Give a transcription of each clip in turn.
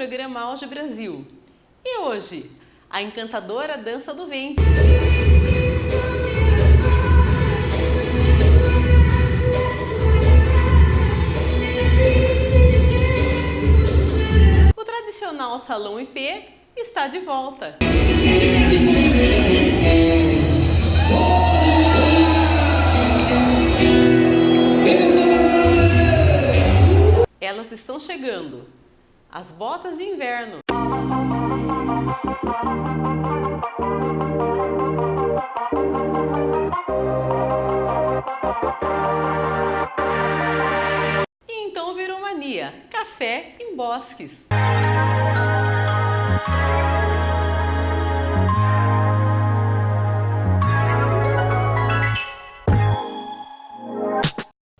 programa Auge Brasil. E hoje, a encantadora dança do ventre. O tradicional Salão IP está de volta. Elas estão chegando. As botas de inverno. E então virou mania. Café em bosques.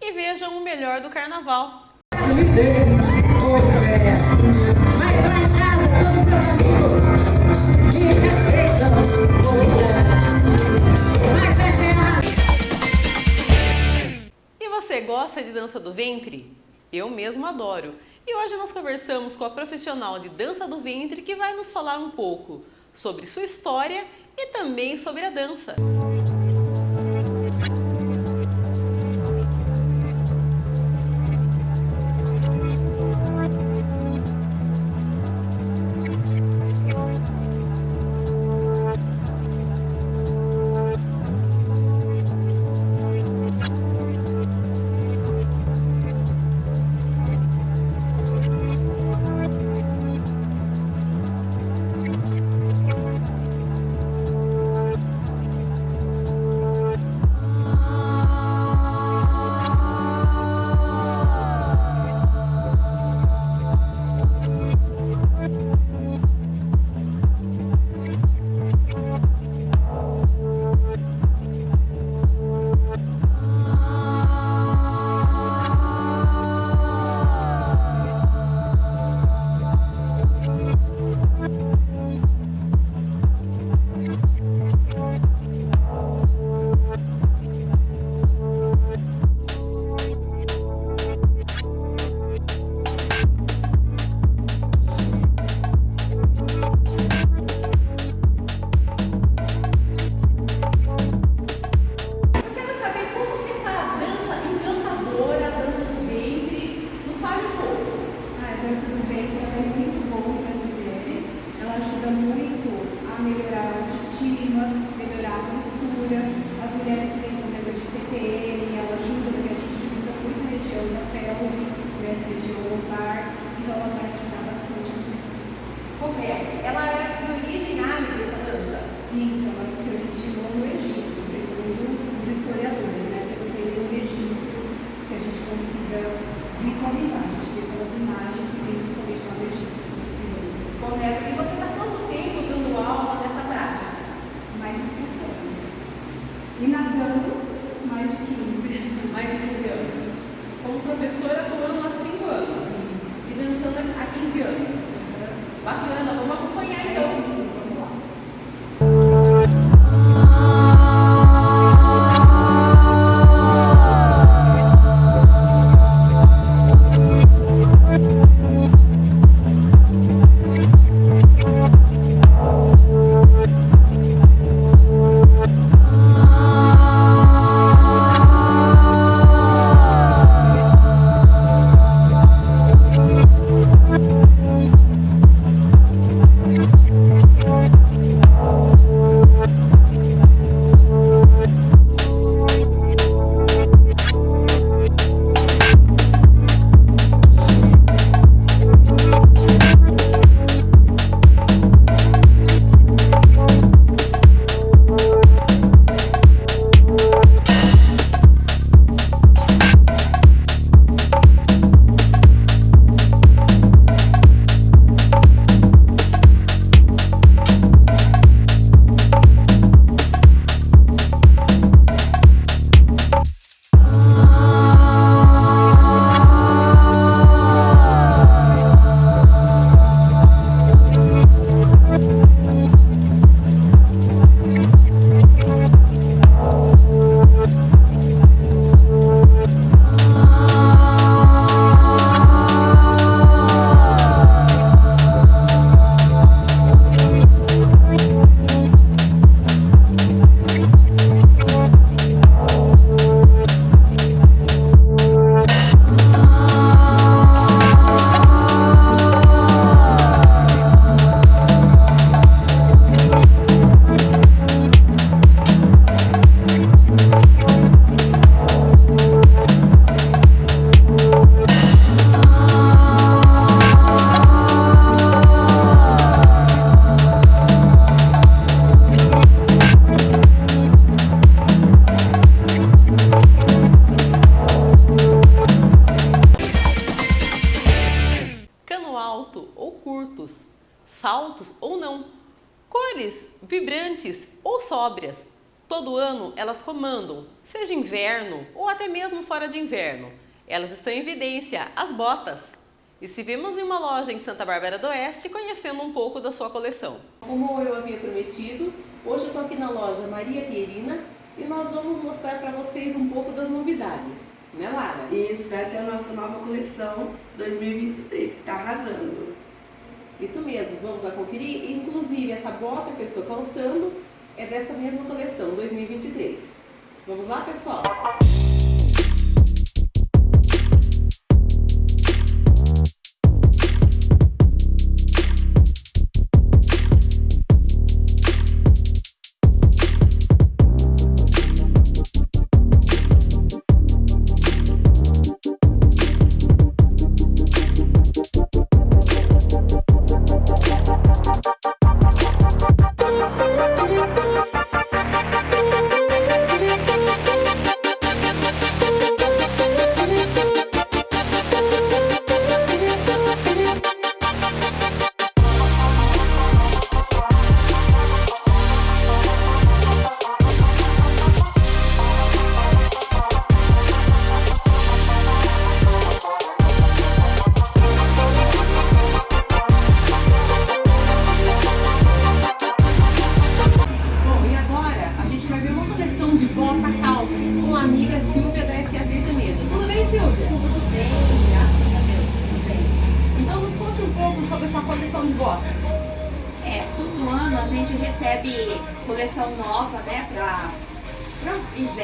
E vejam o melhor do carnaval. E você gosta de dança do ventre? Eu mesmo adoro. E hoje nós conversamos com a profissional de dança do ventre que vai nos falar um pouco sobre sua história e também sobre a dança. E na dança, mais de 15. Mais de 15 anos. Como professora atuando há 5 anos. E dançando há 15 anos. Bacana, cores vibrantes ou sóbrias. Todo ano elas comandam, seja inverno ou até mesmo fora de inverno. Elas estão em evidência, as botas. E se vemos em uma loja em Santa Bárbara do Oeste, conhecendo um pouco da sua coleção. Como eu havia prometido, hoje eu estou aqui na loja Maria Pierina e nós vamos mostrar para vocês um pouco das novidades. Né, Lara? Isso, essa é a nossa nova coleção 2023 que está arrasando. Isso mesmo, vamos lá conferir. Inclusive, essa bota que eu estou calçando é dessa mesma coleção 2023. Vamos lá, pessoal?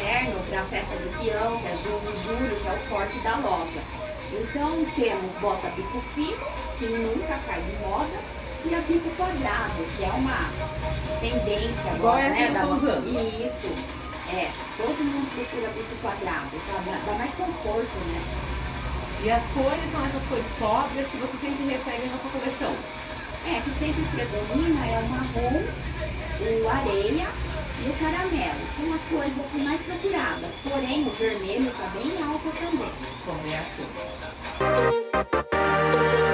Inverno, para a festa do peão, que é junho e julho, que é o forte da loja. Então temos bota bico fino, que nunca cai de moda, e a bico quadrado, que é uma tendência agora, Igual né? Da, usando. Isso, é, todo mundo procura bico quadrado, dá, dá mais conforto, né? E as cores são essas cores sóbrias que você sempre recebe na sua coleção? É, que sempre predomina é o marrom, o areia e o caramelo. São as cores assim mais procuradas. Porém, o vermelho está bem alto também. Correto. tradicional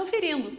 conferindo.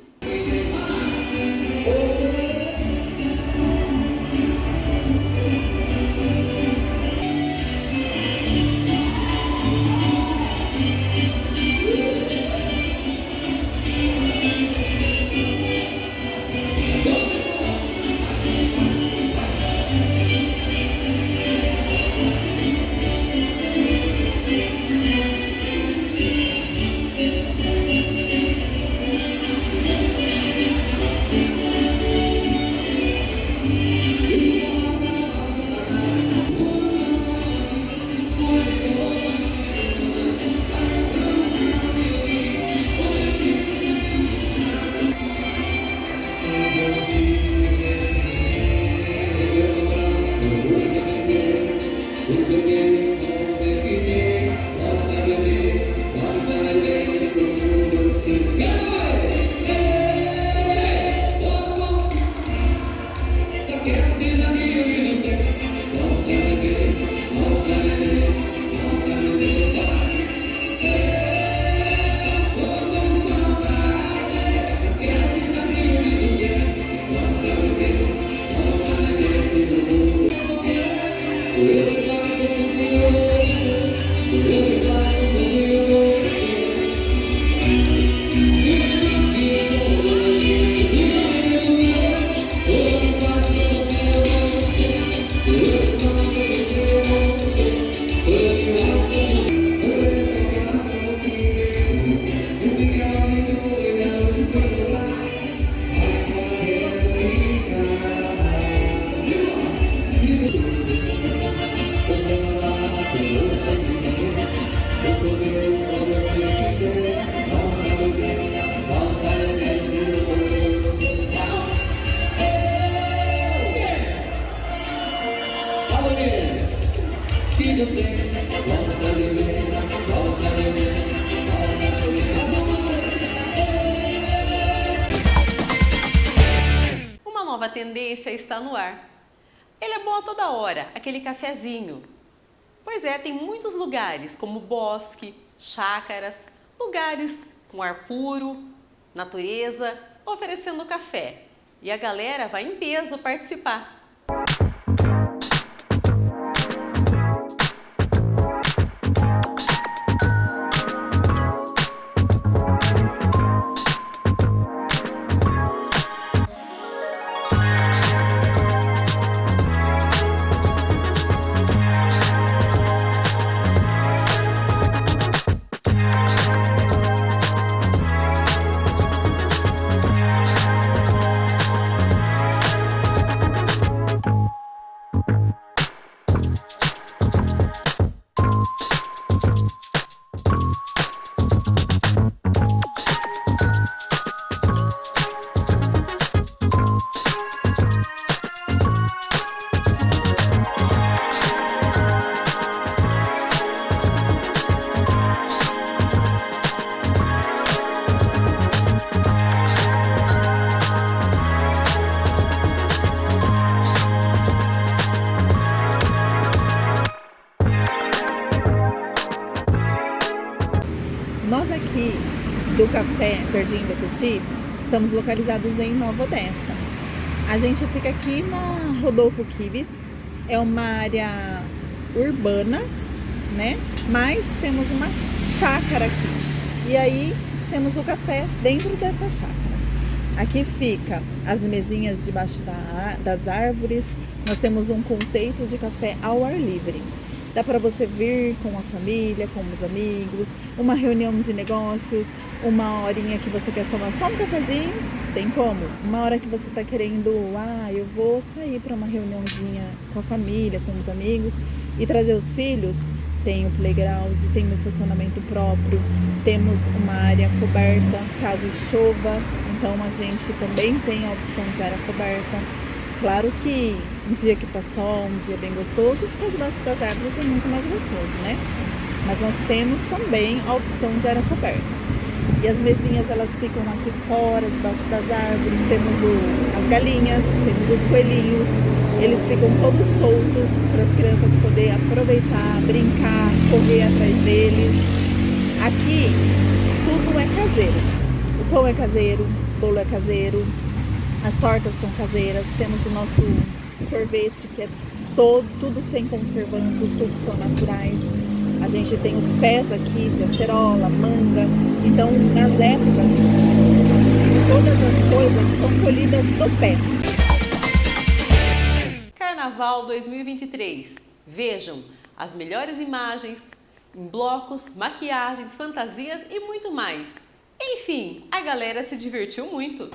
Hora, aquele cafezinho. Pois é, tem muitos lugares, como bosque, chácaras, lugares com ar puro, natureza, oferecendo café. E a galera vai em peso participar. Nós aqui do Café Jardim da Petit estamos localizados em Nova Odessa. A gente fica aqui na Rodolfo Kibitz, é uma área urbana, né? Mas temos uma chácara aqui. E aí temos o café dentro dessa chácara. Aqui fica as mesinhas debaixo da, das árvores. Nós temos um conceito de café ao ar livre. Dá para você vir com a família, com os amigos, uma reunião de negócios, uma horinha que você quer tomar só um cafezinho, tem como? Uma hora que você está querendo, ah, eu vou sair para uma reuniãozinha com a família, com os amigos e trazer os filhos, tem o playground, tem um estacionamento próprio, temos uma área coberta caso chova, então a gente também tem a opção de área coberta. Claro que um dia que tá sol, um dia bem gostoso, ficar debaixo das árvores é muito mais gostoso, né? Mas nós temos também a opção de área coberta. E as mesinhas elas ficam aqui fora, debaixo das árvores. Temos o, as galinhas, temos os coelhinhos. Eles ficam todos soltos para as crianças poderem aproveitar, brincar, correr atrás deles. Aqui tudo é caseiro. O pão é caseiro, o bolo é caseiro, as tortas são caseiras, temos o nosso sorvete que é todo, tudo sem conservantes, os sucos são naturais. A gente tem os pés aqui de acerola, manga. Então, nas épocas, todas as coisas são colhidas do pé. Carnaval 2023. Vejam as melhores imagens em blocos, maquiagens, fantasias e muito mais. Enfim, a galera se divertiu muito.